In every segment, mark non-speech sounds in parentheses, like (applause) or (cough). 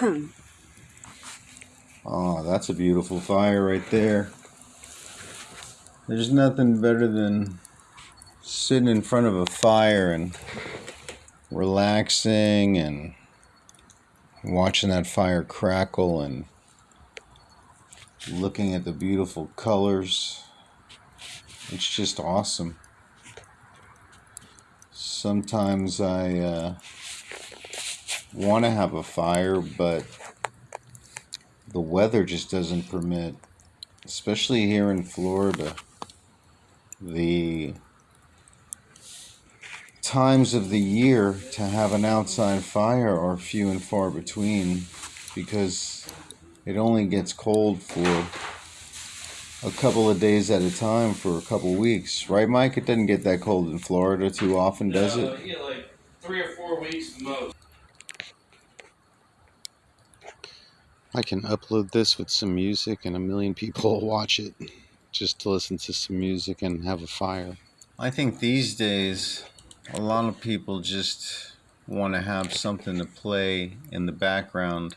(coughs) oh, that's a beautiful fire right there. There's nothing better than sitting in front of a fire and relaxing and watching that fire crackle and looking at the beautiful colors. It's just awesome. Sometimes I uh, want to have a fire, but the weather just doesn't permit, especially here in Florida. The times of the year to have an outside fire are few and far between because it only gets cold for a couple of days at a time for a couple of weeks, right, Mike? It doesn't get that cold in Florida too often, does no, it? Yeah, like three or four weeks most. I can upload this with some music, and a million people will watch it just to listen to some music and have a fire. I think these days, a lot of people just want to have something to play in the background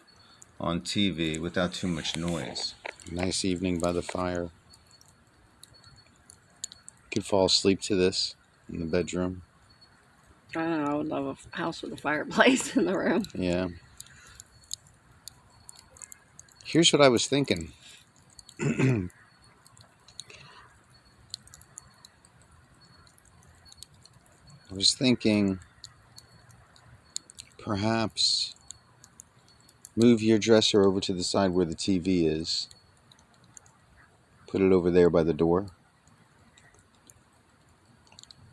on TV without too much noise. Nice evening by the fire. Could fall asleep to this in the bedroom. I don't know. I would love a house with a fireplace (laughs) in the room. Yeah. Here's what I was thinking. (clears throat) I was thinking perhaps move your dresser over to the side where the TV is put it over there by the door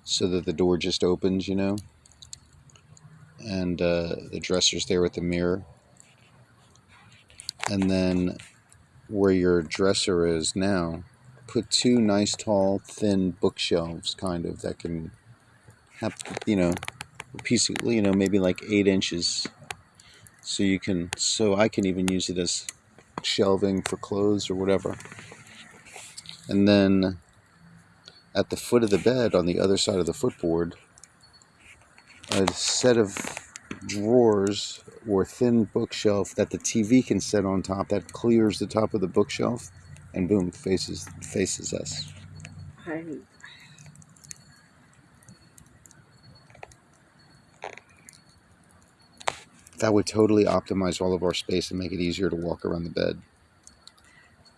so that the door just opens, you know, and uh, the dresser's there with the mirror. And then where your dresser is now, put two nice, tall, thin bookshelves, kind of, that can have, you know, a piece of, you know, maybe like eight inches. So you can, so I can even use it as shelving for clothes or whatever. And then at the foot of the bed on the other side of the footboard, a set of drawers or thin bookshelf that the TV can sit on top that clears the top of the bookshelf and boom faces faces us. That would totally optimize all of our space and make it easier to walk around the bed.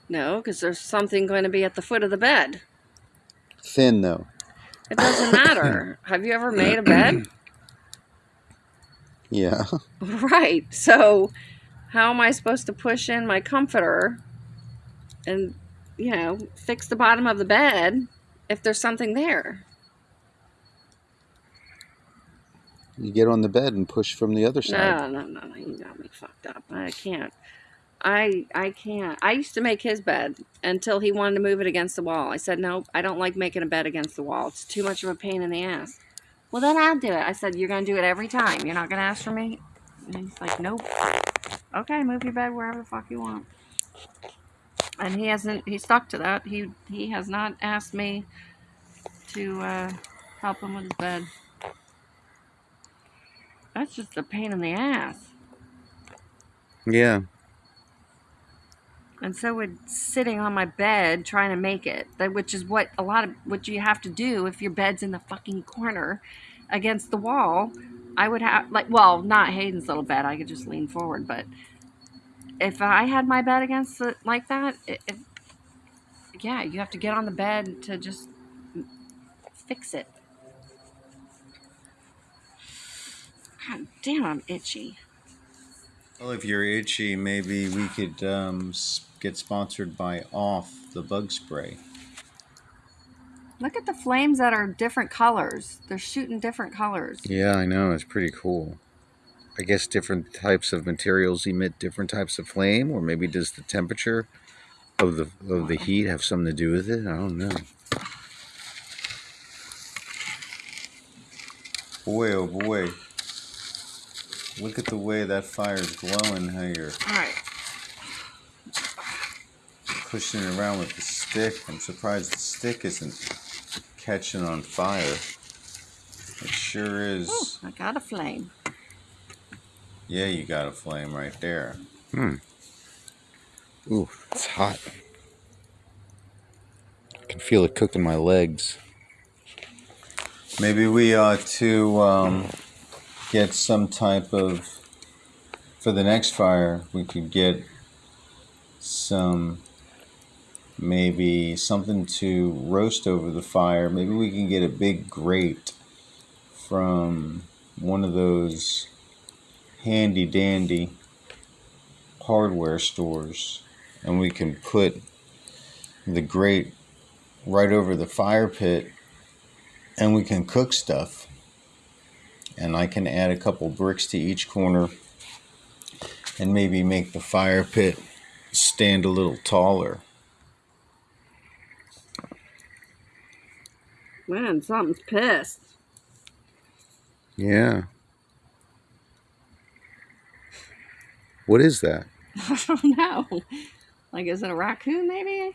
No, because there's something going to be at the foot of the bed. Thin, though. It doesn't matter. (coughs) Have you ever made a bed? Yeah. (laughs) (laughs) Right. So, how am I supposed to push in my comforter and, you know, fix the bottom of the bed if there's something there? You get on the bed and push from the other side. No, no, no, no. You got me fucked up. I can't. I I can't. I used to make his bed until he wanted to move it against the wall. I said, nope, I don't like making a bed against the wall. It's too much of a pain in the ass. Well, then I'll do it. I said, you're going to do it every time. You're not going to ask for me? And he's like, nope. Okay, move your bed wherever the fuck you want. And he hasn't, he stuck to that. He, he has not asked me to uh, help him with his bed. That's just a pain in the ass. Yeah. And so would sitting on my bed trying to make it. Which is what a lot of what you have to do if your bed's in the fucking corner against the wall. I would have like well not hayden's little bed. I could just lean forward but if i had my bed against it like that yeah you have to get on the bed to just fix it. God damn i'm itchy. Well, if you're itchy, maybe we could um, get sponsored by Off the bug spray. look at the flames that are different colors they're shooting different colors Yeah, I know. It's pretty cool. I guess different types of materials emit different types of flame, or maybe does the temperature of the of the heat have something to do with it? I don't know. Boy, oh boy! Look at the way that fire's glowing. How you're all right pushing it around with the stick. I'm surprised the stick isn't catching on fire. It sure is. Ooh, i got a flame Yeah, you got a flame right there. Hmm. Ooh, it's hot. I can feel it cooking my legs. Maybe we ought to um, get some type of. For the next fire, we could get some. Maybe something to roast over the fire. Maybe we can get a big grate from one of those handy dandy hardware stores and we can put the grate right over the fire pit and we can cook stuff and I can add a couple bricks to each corner and maybe make the fire pit stand a little taller. Man, something's pissed. Yeah. What is that? (laughs) I don't know. Like, is it a raccoon, maybe?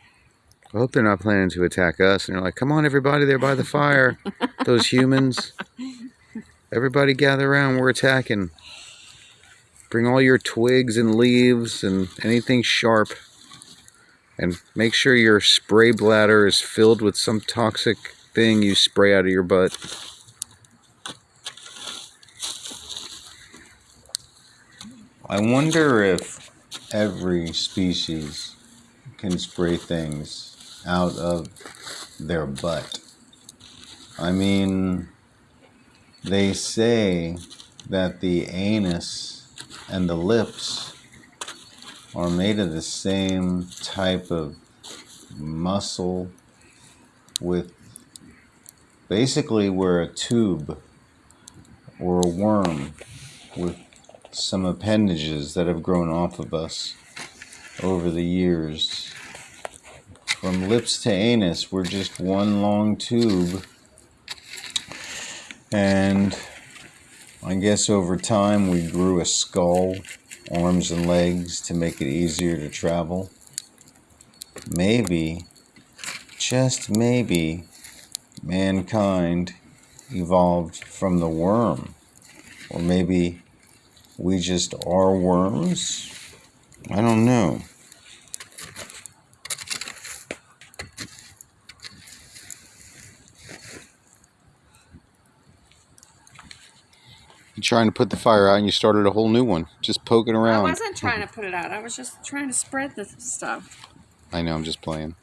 I hope they're not planning to attack us. And they're like, come on, everybody, there by the fire. (laughs) Those humans. Everybody gather around. We're attacking. Bring all your twigs and leaves and anything sharp. And make sure your spray bladder is filled with some toxic thing you spray out of your butt. I wonder if every species can spray things out of their butt. I mean, they say that the anus and the lips are made of the same type of muscle with basically we're a tube or a worm with some appendages that have grown off of us over the years. From lips to anus, we're just one long tube. And I guess over time we grew a skull, arms, and legs to make it easier to travel. Maybe, just maybe, mankind evolved from the worm. Or maybe we just are worms? I don't know. You're trying to put the fire out and you started a whole new one. Just poking around. I wasn't trying to put it out. I was just trying to spread the stuff. I know, I'm just playing.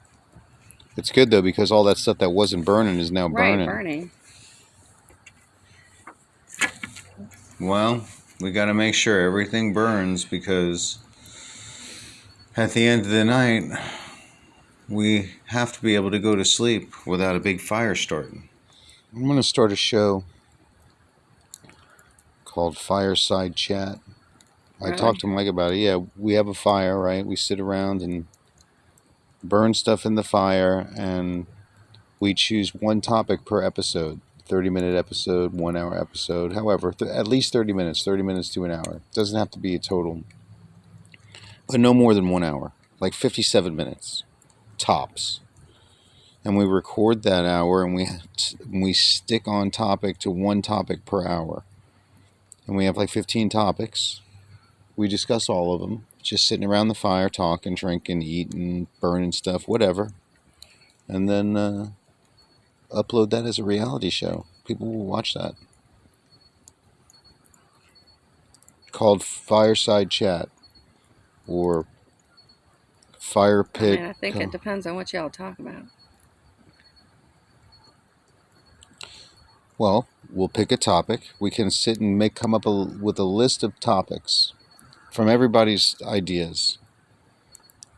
It's good though because all that stuff that wasn't burning is now Right, burning. burning. Well, we got to make sure everything burns because at the end of the night, we have to be able to go to sleep without a big fire starting. I'm going to start a show called Fireside Chat. I Really? talked to Mike about it. Yeah, we have a fire, right? We sit around and burn stuff in the fire, and we choose one topic per episode 30 minute episode, one hour episode. However, th- at least 30 minutes, 30 minutes to an hour. Doesn't have to be a total, but no more than one hour, like 57 minutes tops. And we record that hour and we, (laughs) we stick on topic to one topic per hour and we have like 15 topics. We discuss all of them, just sitting around the fire, talking, drinking, eating, burning stuff, whatever. And then uh, upload that as a reality show. People will watch that. Called Fireside Chat or Fire I, Pit. mean, I think it depends on what y'all talk about. Well, we'll pick a topic. We can sit and make come up a, with a list of topics from everybody's ideas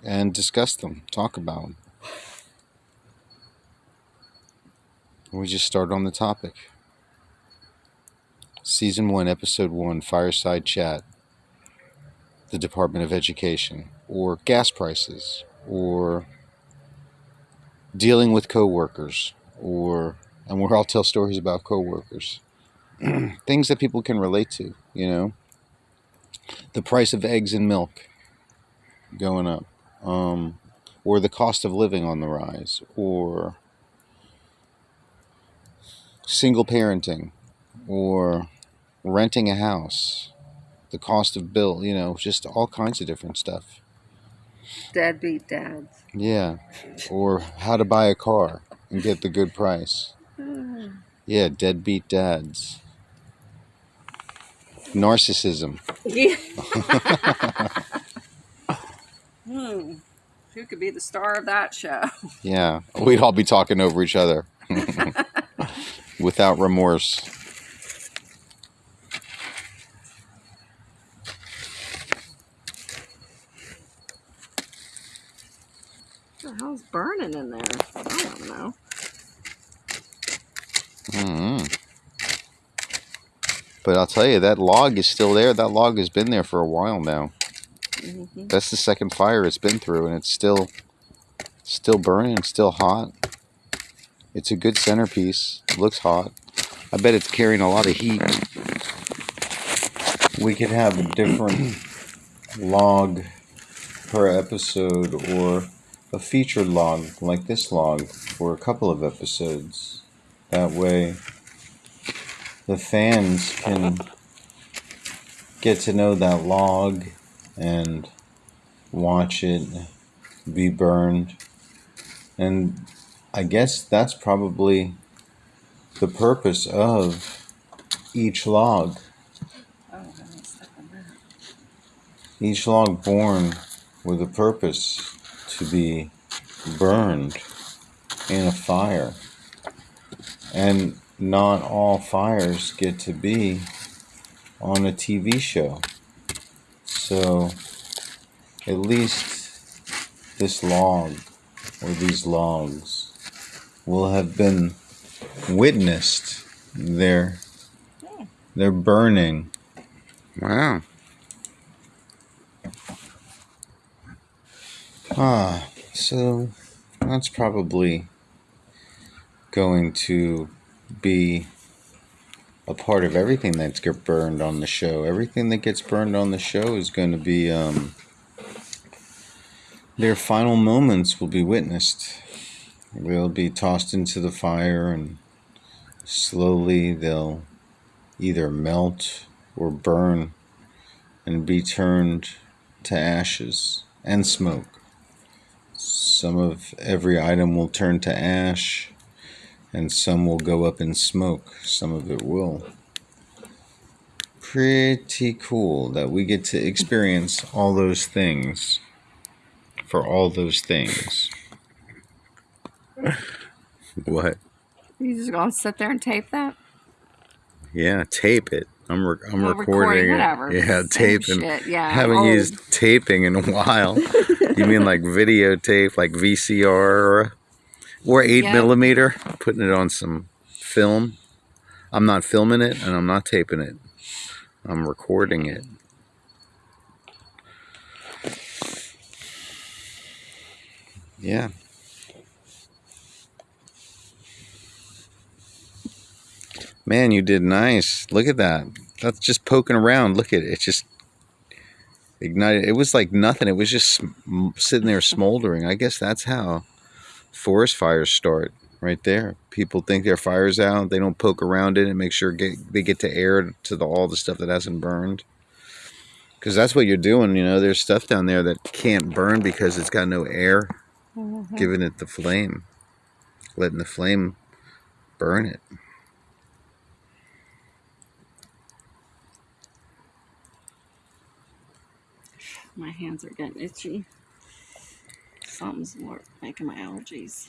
and discuss them, talk about them. We just start on the topic. Season 1, Episode 1 Fireside Chat. The Department of Education, or gas prices, or dealing with coworkers, or and we'll all tell stories about coworkers, (clears throat) things that people can relate to. You know, the price of eggs and milk going up, um, or the cost of living on the rise, or single parenting, or renting a house, the cost of bill, you know, just all kinds of different stuff. Deadbeat dads. Yeah. Or how to buy a car and get the good price. (sighs) Yeah, deadbeat dads. Narcissism. Yeah. (laughs) hmm. Who could be the star of that show? (laughs) Yeah. We'd all be talking over each other (laughs) without remorse. What the hell's burning in there? I don't know. hmm But I'll tell you, that log is still there. That log has been there for a while now. hmm That's the second fire it's been through, and it's still, still burning, still hot. It's a good centerpiece. It looks hot. I bet it's carrying a lot of heat. We could have a different (clears throat) log per episode, or a featured log like this log for a couple of episodes. That way, the fans can get to know that log and watch it be burned. And I guess that's probably the purpose of each log. Each log born with a purpose to be burned in a fire. And not all fires get to be on a TV show. So at least this log or these logs will have been witnessed. They're they're burning. Wow. Ah, so that's probably going to be a part of everything that gets burned on the show. Everything that gets burned on the show is going to be um, their final moments will be witnessed. They'll be tossed into the fire, and slowly they'll either melt or burn and be turned to ashes and smoke. Some of every item will turn to ash, and some will go up in smoke. Some of it will. Pretty cool that we get to experience all those things for all those things. what? You just gonna sit there and tape that? Yeah, tape it. I'm re- I'm Well, recording, it. whatever. Yeah, Same Yeah. Haven't old. used taping in a while. (laughs) you mean like videotape, like VCR or, eight Yeah. millimeter? Putting it on some film. I'm not filming it and I'm not taping it. I'm recording it. Yeah. Man, you did nice. Look at that. That's just poking around. Look at it. It just ignited. It was like nothing. It was just sitting there smoldering. I guess that's how forest fires start. Right there. People think their fire's out. They don't poke around in it and make sure get, they get to air to the, all the stuff that hasn't burned. Because that's what you're doing. You know, there's stuff down there that can't burn because it's got no air Mhm. giving it the flame, letting the flame burn it. My hands are getting itchy. Something's wor- making my allergies.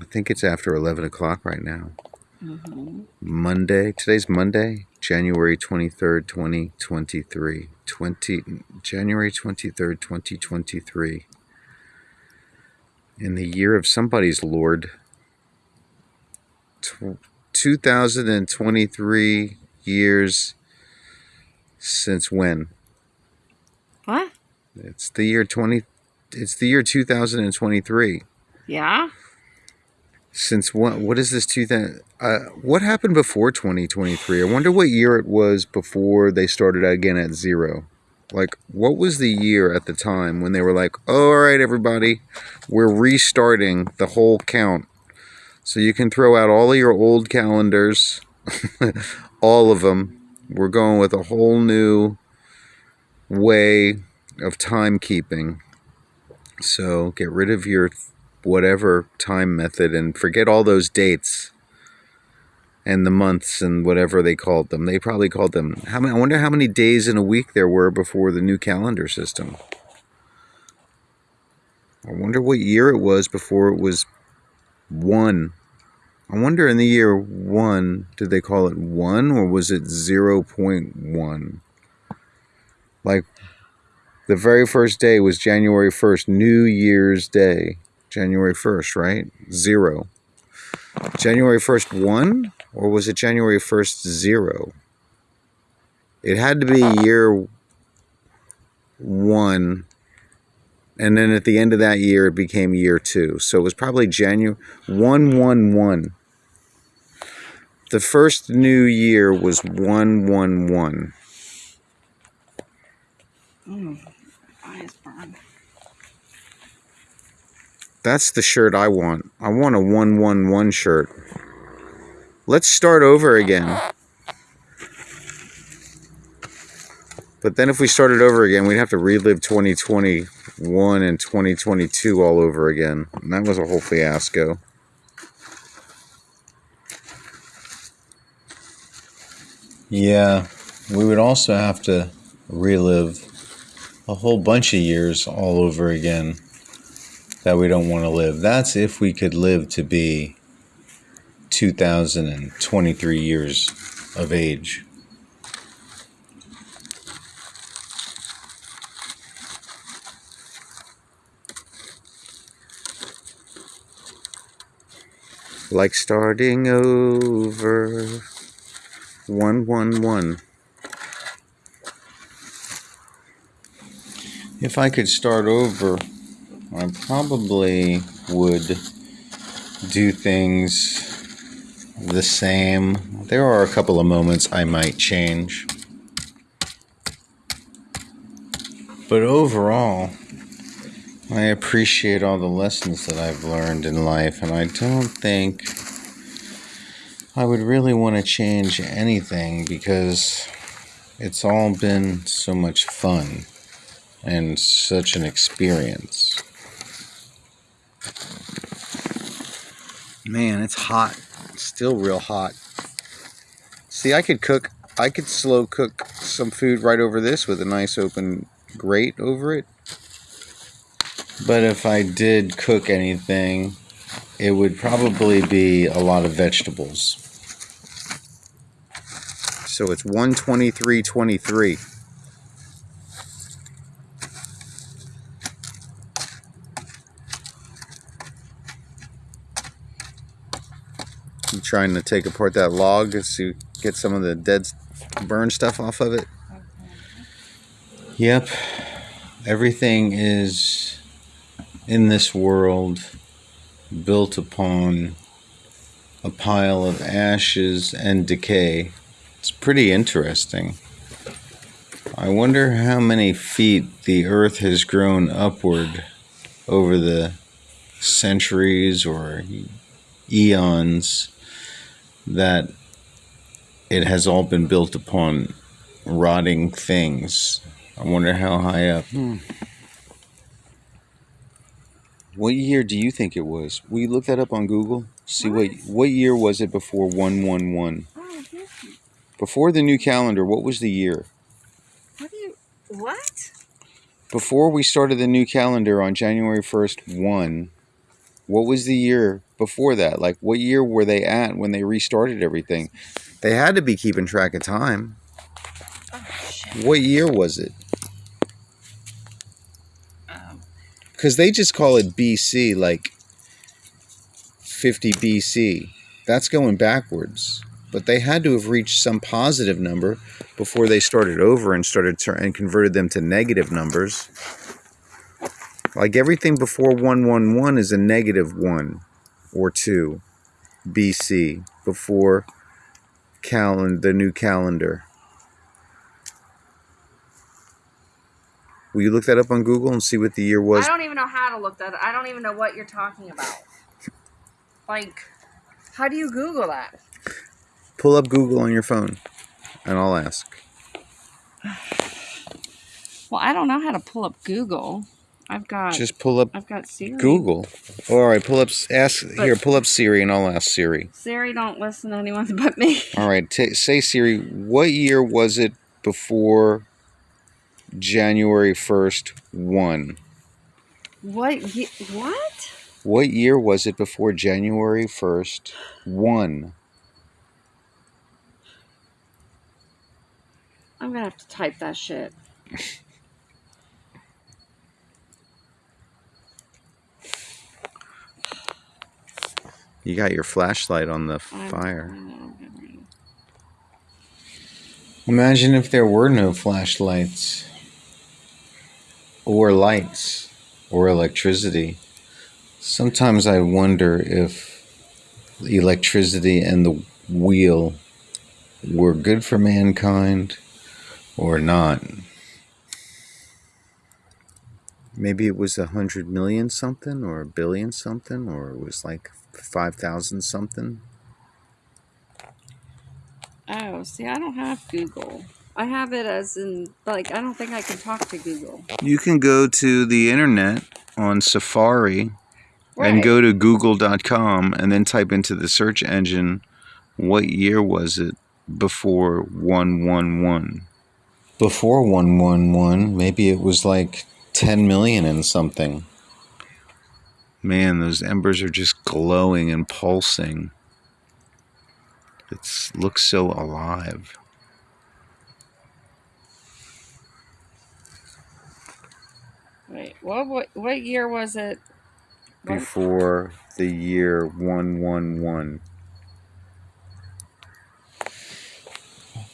I think it's after 11 o'clock right now. hmm Monday. Today's Monday, January 23rd, 2023. 20, January 23rd, 2023. In the year of somebody's Lord. Tw- 2023 years since when? What? It's the year 20 it's the year 2023. Yeah? Since what what is this 2000 uh, what happened before 2023? I wonder what year it was before they started again at zero. Like what was the year at the time when they were like, oh, "All right everybody, we're restarting the whole count." So you can throw out all of your old calendars, (laughs) all of them. We're going with a whole new way of timekeeping. So get rid of your whatever time method and forget all those dates and the months and whatever they called them. They probably called them. How many? I wonder how many days in a week there were before the new calendar system. I wonder what year it was before it was one. I wonder in the year one, did they call it one or was it 0.1? Like the very first day was January 1st, New Year's Day. January 1st, right? Zero. January 1st, one? Or was it January 1st, zero? It had to be year one. And then at the end of that year, it became year two. So it was probably January 111. The first new year was 111. Mm, eyes burn. That's the shirt I want. I want a 111 shirt. Let's start over again. But then if we started over again, we'd have to relive 2021 and 2022 all over again. And that was a whole fiasco. Yeah, we would also have to relive a whole bunch of years all over again that we don't want to live. That's if we could live to be 2023 years of age. Like starting over. One, one, one. If I could start over, I probably would do things the same. There are a couple of moments I might change. But overall, I appreciate all the lessons that I've learned in life, and I don't think I would really want to change anything because it's all been so much fun and such an experience. Man, it's hot. It's still real hot. See, I could cook, I could slow cook some food right over this with a nice open grate over it. But if I did cook anything, it would probably be a lot of vegetables. So it's 123.23. trying to take apart that log to get some of the dead burn stuff off of it. Yep. Everything is in this world built upon a pile of ashes and decay. It's pretty interesting. I wonder how many feet the earth has grown upward over the centuries or eons that it has all been built upon rotting things. I wonder how high up. Hmm. What year do you think it was? Will you look that up on Google? See what What? what year was it before 111? Oh, Before the new calendar, what was the year? what do you, what? Before we started the new calendar on January 1st, 1, what was the year before that? Like what year were they at when they restarted everything? They had to be keeping track of time. Oh, shit. What year was it? Cuz they just call it BC like 50 BC. That's going backwards. But they had to have reached some positive number before they started over and started tur- and converted them to negative numbers. Like everything before 111 is a negative 1 or 2 BC before calend the new calendar. Will you look that up on Google and see what the year was? I don't even know how to look that. I don't even know what you're talking about. Like, how do you Google that? Pull up Google on your phone and I'll ask. Well, I don't know how to pull up Google. I've got Just pull up I've got Siri. Google. All right, pull up. Ask But- here. Pull up Siri, and I'll ask Siri. Siri don't listen to anyone (laughs) but me. All right, say Siri. What year was it before January first one? What? What? What year was it before January first one? I'm gonna have to type that shit. (laughs) You got your flashlight on the fire. I know, I'm ready. Imagine if there were no flashlights, or lights, or electricity. Sometimes I wonder if electricity and the wheel were good for mankind or not. Maybe it was a hundred million something, or a billion something, or it was like five thousand something. Oh, see, I don't have Google. I have it as in like I don't think I can talk to Google. You can go to the internet on Safari and go to google.com and then type into the search engine what year was it before 111 before 111 maybe it was like 10 million and something man those embers are just glowing and pulsing it looks so alive Wait, what? What? What year was it? What- before the year 111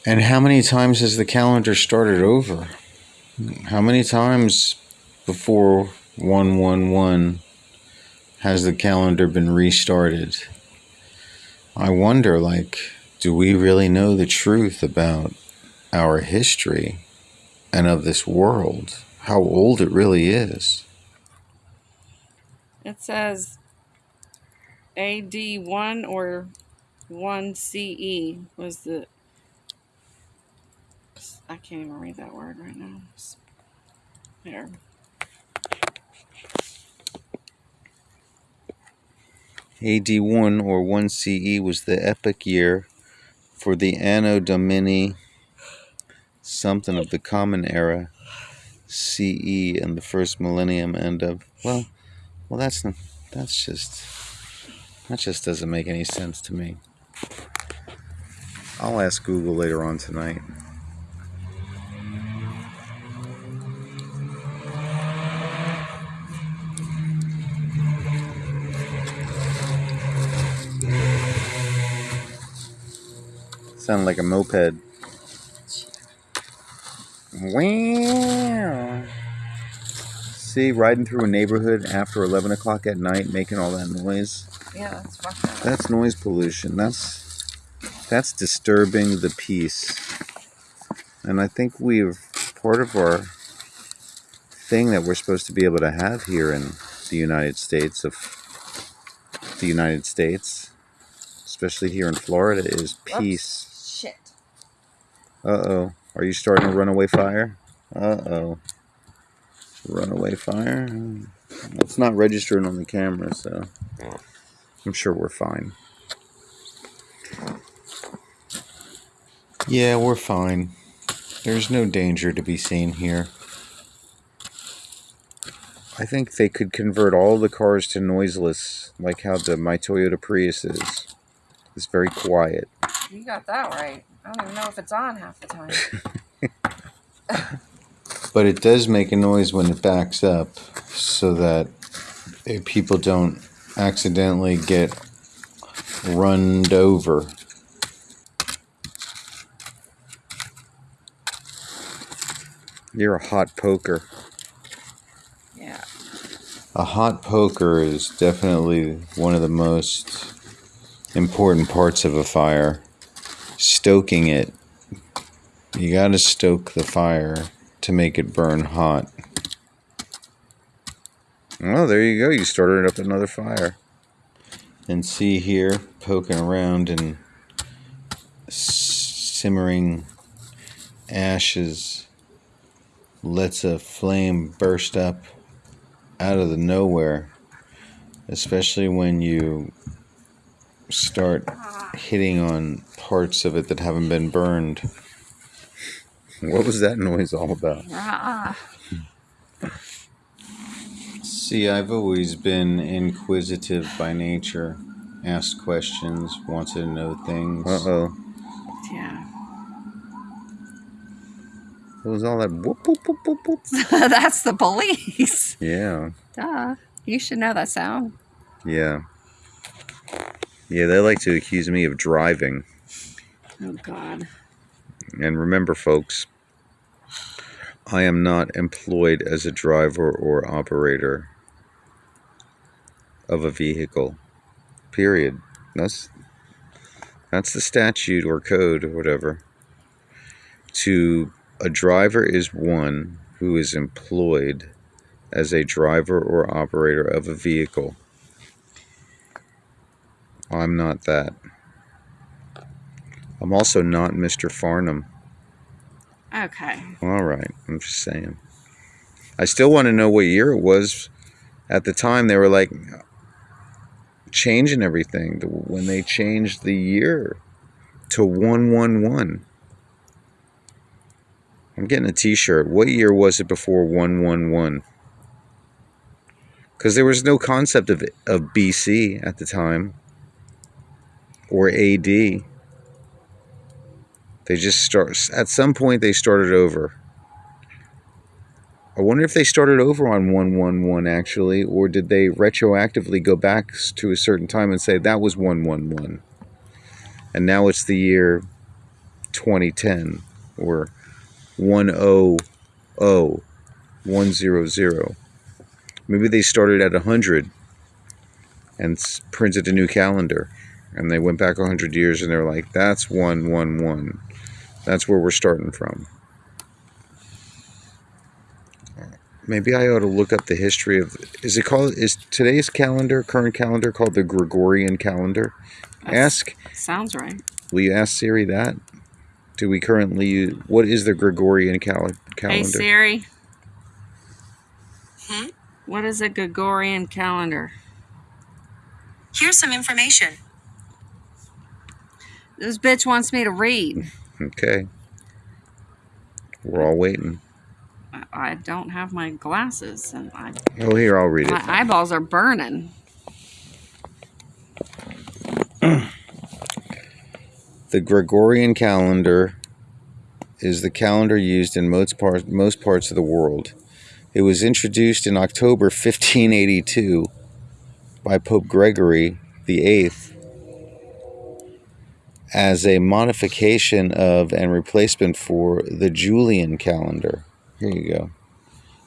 and how many times has the calendar started over how many times before 111 has the calendar been restarted i wonder like do we really know the truth about our history and of this world how old it really is It says AD one or one CE was the. I can't even read that word right now. There. AD1 or 1CE was the epic year for the Anno Domini something of the Common Era CE and the first millennium end of well well that's not that's just that just doesn't make any sense to me. I'll ask Google later on tonight. Sound like a moped. Wow. See, riding through a neighborhood after 11 o'clock at night making all that noise. Yeah, that's. That's noise pollution. That's that's disturbing the peace. And I think we've part of our thing that we're supposed to be able to have here in the United States of the United States, especially here in Florida, is peace. Shit. Uh oh. Are you starting a runaway fire? Uh oh. Runaway fire? It's not registering on the camera, so I'm sure we're fine. Yeah, we're fine. There's no danger to be seen here. I think they could convert all the cars to noiseless, like how the my Toyota Prius is. It's very quiet. You got that right. I don't even know if it's on half the time. (laughs) But it does make a noise when it backs up so that eh, people don't accidentally get runned over. You're a hot poker. yeah. A hot poker is definitely one of the most important parts of a fire. Stoking it. You gotta stoke the fire to make it burn hot. Well, there you go. You started up another fire. And see here, poking around and simmering ashes lets a flame burst up out of the nowhere, especially when you start hitting on parts of it that haven't been burned. What was that noise all about? Ah, See, I've always been inquisitive by nature, asked questions, wanted to know things. Uh oh. yeah. What was all that? Whoop, whoop, whoop, whoop, whoop? (laughs) That's the police. Yeah, Duh. You should know that sound. yeah. Yeah, they like to accuse me of driving. Oh God. And remember, folks, I am not employed as a driver or operator of a vehicle. Period. That's that's the statute or code or whatever. To a driver is one who is employed as a driver or operator of a vehicle. I'm not that. I'm also not Mr. Farnham. Okay. All right, I'm just saying. I still want to know what year it was. At the time, they were like changing everything. When they changed the year to 111. I'm getting a t shirt. What year was it before 111? Because there was no concept of, of BC at the time or AD. They just start at some point they started over. I wonder if they started over on 111 actually, or did they retroactively go back to a certain time and say that was 111? And now it's the year 2010 or 100 100. Maybe they started at 100 and printed a new calendar. And they went back 100 years and they're like, that's 111. That's where we're starting from. Maybe I ought to look up the history of. Is it called? Is today's calendar, current calendar, called the Gregorian calendar? That's- Ask. Sounds right. Will you ask Siri that? Do we currently use? What is the Gregorian cal- calendar? Hey Siri. Hmm? What is a Gregorian calendar? Here's some information. This bitch wants me to read. Okay. We're all waiting. I- I don't have my glasses, and I, Oh, here I'll read it. my eyeballs are burning. (clears throat) The Gregorian calendar is the calendar used in most parts most parts of the world. It was introduced in October 1582 by Pope Gregory VIII as a modification of and replacement for the Julian calendar. Here you go.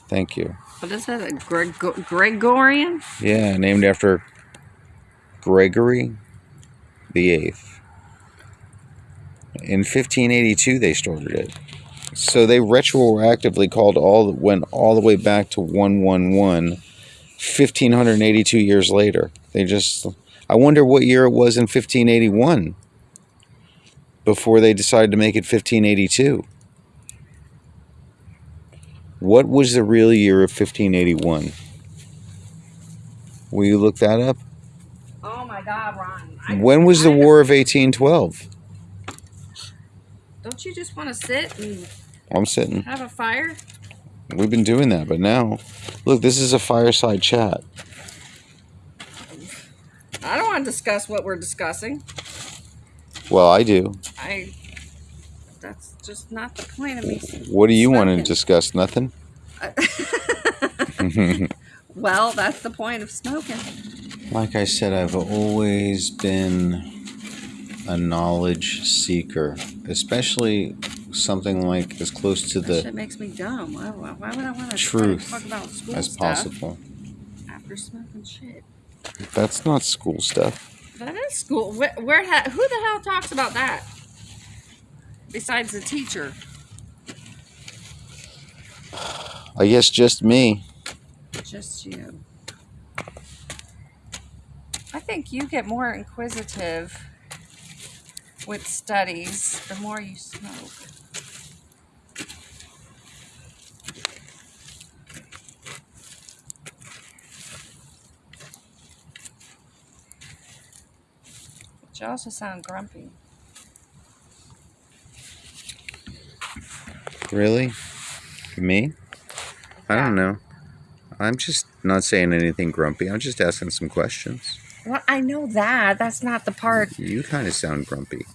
Thank you. What is it? A Greg- Gregorian? Yeah, named after Gregory the Eighth. In 1582, they started it. So they retroactively called all went all the way back to 111, 1582 years later. They just, I wonder what year it was in 1581 before they decided to make it 1582. What was the real year of 1581? Will you look that up? Oh my God, Ron! I- When was the War of 1812? Don't you just want to sit and I'm sitting. have a fire? We've been doing that, but now, look, this is a fireside chat. I don't want to discuss what we're discussing. Well, I do. I. That's just not the point of me. What do you want to discuss? Nothing? (laughs) well, that's the point of smoking. like I said, I've always been a knowledge seeker, especially something like as close to That the shit makes me dumb. Why, why, why would I want to Truth talk about school as stuff possible. after smoking shit? That's not school stuff. That is school. Where, where who the hell talks about that? Besides the teacher. I guess just me. Just you. I think you get more inquisitive with studies the more you smoke. You also sound grumpy. Really? Me? I don't know. I'm just not saying anything grumpy. I'm just asking some questions. Well, I know that. That's not the part. You kind of sound grumpy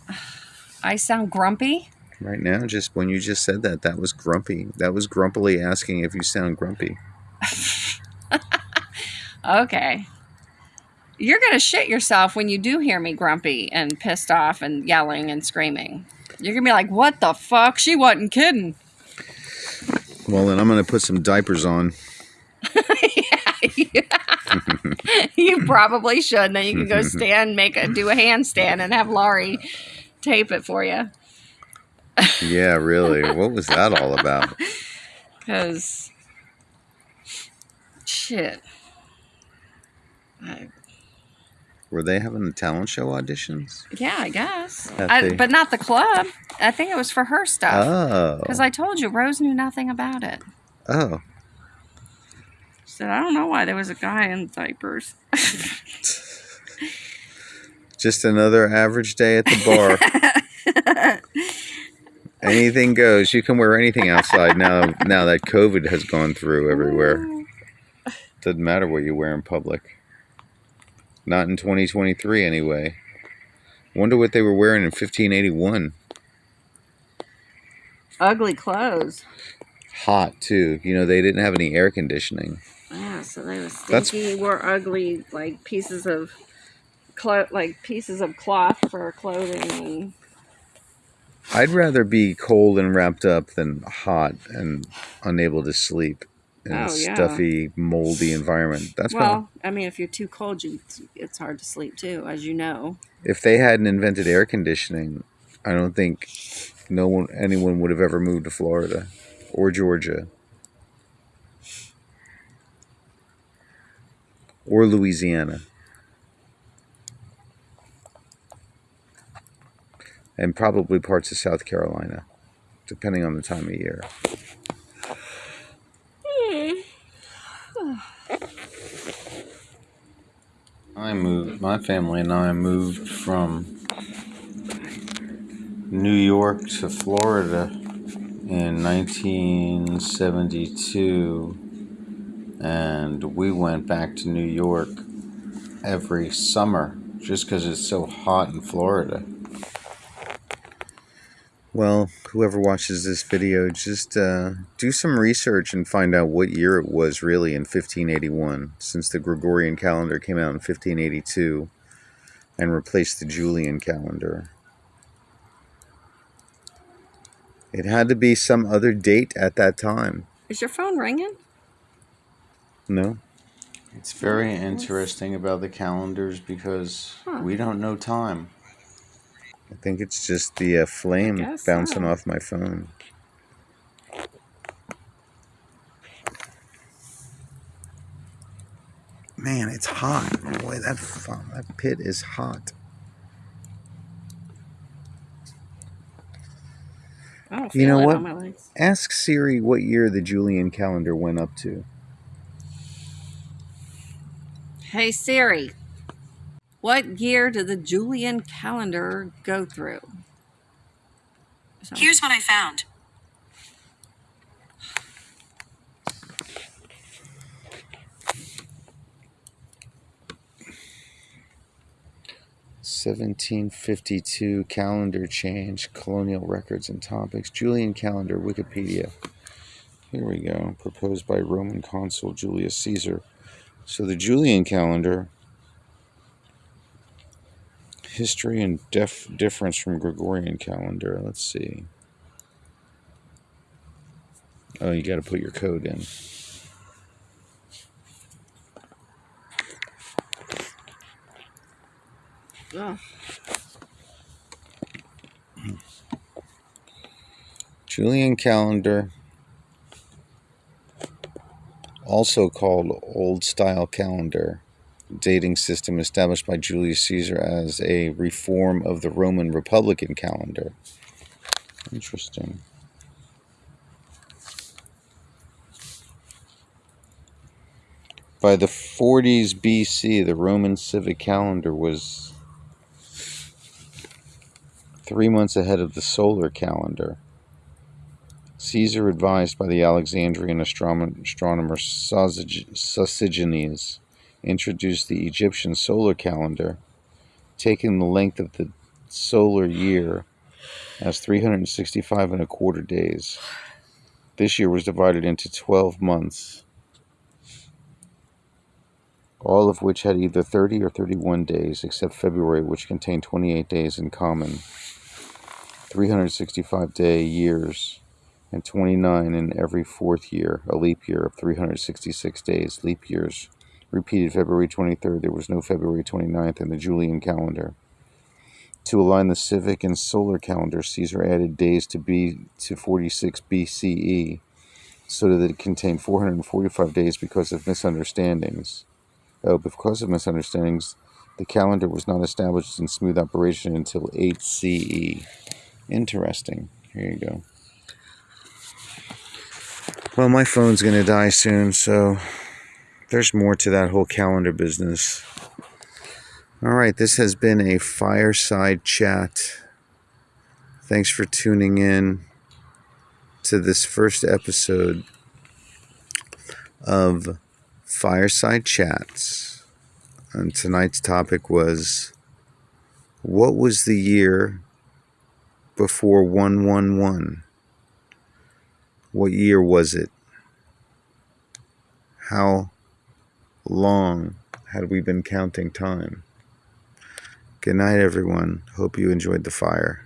I sound grumpy. right now. Just when you just said that, that was grumpy. That was grumpily asking if you sound grumpy. (laughs) Okay. You're gonna shit yourself when you do hear me grumpy and pissed off and yelling and screaming. You're gonna be like, "What the fuck? She wasn't kidding." Well, then I'm gonna put some diapers on. (laughs) Yeah. (laughs) you probably should. Then you can go (laughs) stand, make a do a handstand, and have Laurie tape it for you. Yeah, really. what was that all about? Cause shit. I, Were they having the talent show auditions? yeah, I guess. I, but not the club. I think it was for her stuff. Oh. Because I told you, Rose knew nothing about it. Oh. She said, I don't know why there was a guy in diapers. (laughs) Just another average day at the bar. (laughs) anything goes. You can wear anything outside now. Now that COVID has gone through everywhere, (laughs) doesn't matter what you wear in public. Not in 2023, anyway. Wonder what they were wearing in 1581. Ugly clothes. Hot too. You know they didn't have any air conditioning. Yeah, so they were That's- stinky, wore ugly like pieces of clo- like pieces of cloth for clothing and I'd rather be cold and wrapped up than hot and unable to sleep in a Oh, yeah. stuffy, moldy environment. That's well, I mean, if you're too cold, you it's hard to sleep too, as you know. if they hadn't invented air conditioning, I don't think no one anyone would have ever moved to Florida or Georgia or Louisiana. And probably parts of South Carolina, depending on the time of year. I moved, my family and I moved from New York to Florida in 1972, and we went back to New York every summer just because it's so hot in Florida. Well, whoever watches this video, just uh, do some research and find out what year it was really in 1581, since the Gregorian calendar came out in 1582 and replaced the Julian calendar. It had to be some other date at that time. Is your phone ringing? No. It's very interesting about the calendars because Huh. we don't know time. I think it's just the uh, flame bouncing so. off my phone. Man, it's hot. Boy, that that pit is hot. You know what? on my legs. Ask Siri what year the Julian calendar went up to. Hey Siri, what year did the Julian calendar go through? So- Here's what I found. Seventeen fifty-two calendar change, colonial records and topics, Julian calendar, Wikipedia. Here we go. Proposed by Roman consul Julius Caesar. So the Julian calendar, history and def- difference from Gregorian calendar. Let's see. Oh, you got to put your code in. Ugh. Julian calendar, also called Old Style Calendar, dating system established by Julius Caesar as a reform of the Roman Republican calendar. Interesting. By the 40s BC, the Roman civic calendar was three months ahead of the solar calendar. Caesar, advised by the Alexandrian astronomer, Sosigenes, introduced the Egyptian solar calendar, taking the length of the solar year as 365 and a quarter days. This year was divided into 12 months, all of which had either 30 or 31 days, except February, which contained 28 days in common. 365 day years and 29 in every fourth year, a leap year of 366 days, leap years. Repeated February 23rd, there was no February 29th in the Julian calendar. To align the civic and solar calendar, Caesar added days to B to 46 BCE so that it contained 445 days because of misunderstandings. Oh, because of misunderstandings, the calendar was not established in smooth operation until 8 CE. Interesting. Here you go. Well, my phone's going to die soon, so there's more to that whole calendar business. All right, this has been a fireside chat. Thanks for tuning in to this first episode of Fireside Chats. And tonight's topic was what was the year before 111? What year was it? How long had we been counting time? Good night, everyone. Hope you enjoyed the fire.